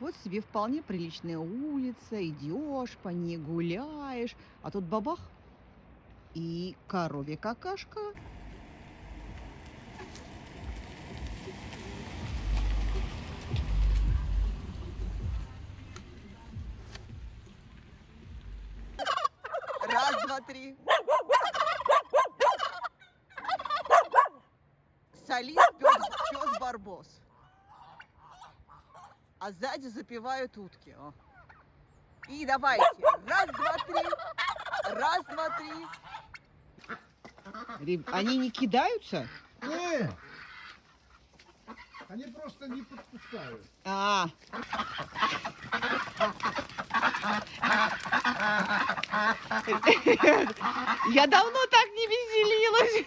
Вот себе вполне приличная улица, идешь по ней, гуляешь, а тут бабах и коровья какашка. Раз, два, три. Солист пес Барбос. А сзади запевают утки. О. И давайте. Раз, два, три. Раз, два, три. Реб- Они не кидаются? Не! Они просто не подпускают. А. Я давно так не веселилась.